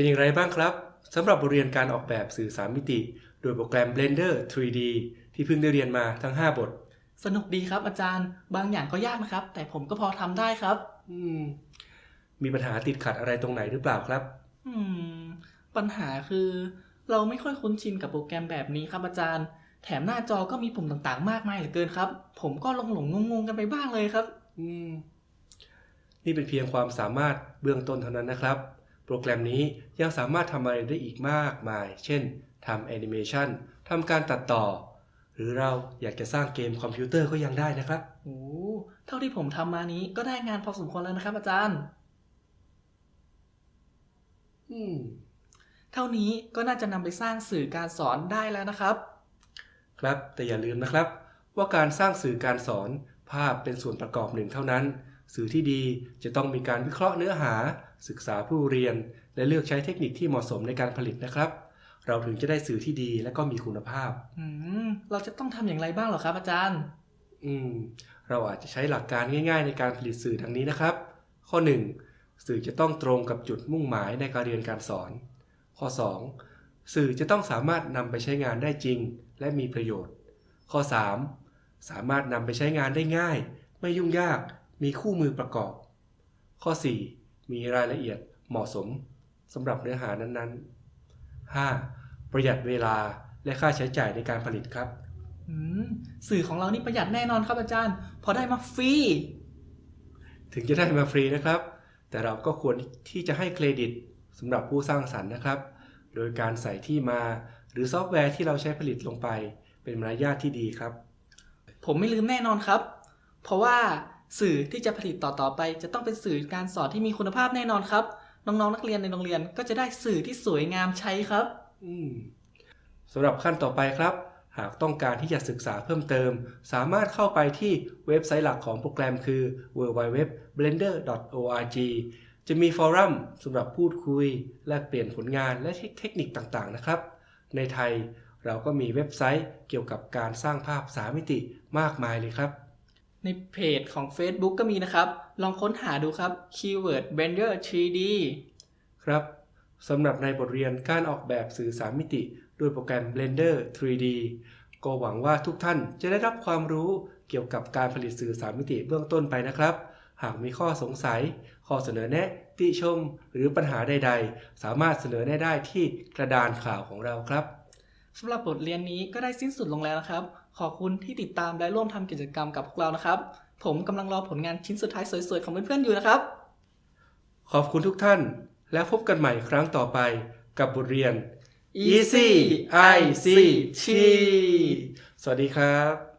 เป็นอย่างไรบ้างครับสำหรับบทเรียนการออกแบบสื่อ 3 มิติ โดยโปรแกรม Blender 3D ที่เพิ่งได้เรียนมาทั้ง 5 บท สนุกดีครับอาจารย์ บางอย่างก็ยากนะครับ แต่ผมก็พอทำได้ครับ อืม มีปัญหาติดขัดอะไรตรงไหนหรือเปล่าครับ อืม ปัญหาคือ เราไม่ค่อยคุ้นชินกับโปรแกรมแบบนี้ครับอาจารย์ แถมหน้าจอก็มีปุ่มต่างๆ มากมายเหลือเกินครับ ผมก็หลงหลงงงๆกันไปบ้างเลยครับ อืม นี่เป็นเพียงความสามารถเบื้องต้นเท่านั้นนะครับ โปรแกรมนี้ยังสามารถทำอะไรได้อีกมากมาย เช่นทำแอนิเมชันทำการตัดต่อ หรือเราอยากจะสร้างเกมคอมพิวเตอร์ก็ยังได้นะครับโอ้เท่าที่ผมทำมานี้ก็ได้งานพอสมควรแล้วนะครับอาจารย์ อืม เท่านี้ก็น่าจะนำไปสร้างสื่อการสอนได้แล้วนะครับ ครับแต่อย่าลืมนะครับ ว่าการสร้างสื่อการสอนภาพเป็นส่วนประกอบหนึ่งเท่านั้น สื่อที่ดีจะต้องมีการวิเคราะห์เนื้อหา ศึกษาผู้เรียน และเลือกใช้เทคนิคที่เหมาะสมในการผลิตนะครับ เราถึงจะได้สื่อที่ดีและก็มีคุณภาพอืมเราจะต้องทำอย่างไรบ้างเหรอครับอาจารย์ อืมเราอาจจะใช้หลักการง่าย ๆ ในการผลิตสื่อดังนี้นะครับ ข้อ 1. สื่อจะต้องตรงกับจุดมุ่งหมายในการเรียนการสอน ข้อ 2. สื่อจะต้องสามารถนำไปใช้งานได้จริง และมีประโยชน์ ข้อ 3. สามารถนำไปใช้งานได้ง่าย ไม่ยุ่งยาก มีคู่มือประกอบ ข้อ 4. มีรายละเอียดเหมาะสมสำหรับเนื้อหานั้นๆ 5. ประหยัดเวลาและค่าใช้จ่ายในการผลิตครับอืมสื่อของเรานี่ประหยัดแน่นอนครับอาจารย์ พอได้มาฟรี ถึงจะได้มาฟรีนะครับ แต่เราก็ควรที่จะให้เครดิตสำหรับผู้สร้างสรรค์นะครับ โดยการใส่ที่มาหรือซอฟต์แวร์ที่เราใช้ผลิตลงไป เป็นมารยาทที่ดีครับ ผมไม่ลืมแน่นอนครับ เพราะว่า สื่อที่จะผลิตต่อๆไป จะต้องเป็นสื่อการสอนที่มีคุณภาพแน่นอนครับ น้องๆนักเรียนในโรงเรียนก็จะได้สื่อที่สวยงามใช้ครับสำหรับขั้นต่อไปครับ หากต้องการที่จะศึกษาเพิ่มเติม สามารถเข้าไปที่เว็บไซต์หลักของโปรแกรมคือ www.blender.org จะมีฟอรัมสำหรับพูดคุย แลกเปลี่ยนผลงานและเทคนิคต่างๆนะครับ ในไทยเราก็มีเว็บไซต์เกี่ยวกับการสร้างภาพ3มิติมากมายเลยครับ ในเพจของ Facebook ก็มีนะครับ ลองค้นหาดูครับ Keyword Blender 3D ครับสำหรับในบทเรียนการออกแบบสื่อ 3 มิติด้วยโปรแกรม Blender 3D ก็หวังว่าทุกท่านจะได้รับความรู้เกี่ยวกับการผลิตสื่อ 3 มิติเบื้องต้นไปนะครับ หากมีข้อสงสัย ข้อเสนอแนะ ติชม หรือปัญหาใด ๆ สามารถเสนอแนะได้ที่กระดานข่าวของเราครับสำหรับบทเรียนนี้ก็ได้สิ้นสุดลงแล้วนะครับ ขอบคุณที่ติดตามและร่วมทำกิจกรรมกับพวกเรานะครับ ผมกำลังรอผลงานชิ้นสุดท้ายสวยๆ ของเพื่อนๆอยู่นะครับ ขอบคุณทุกท่าน แล้วพบกันใหม่ครั้งต่อไปกับบทเรียน Easy ICT สวัสดีครับ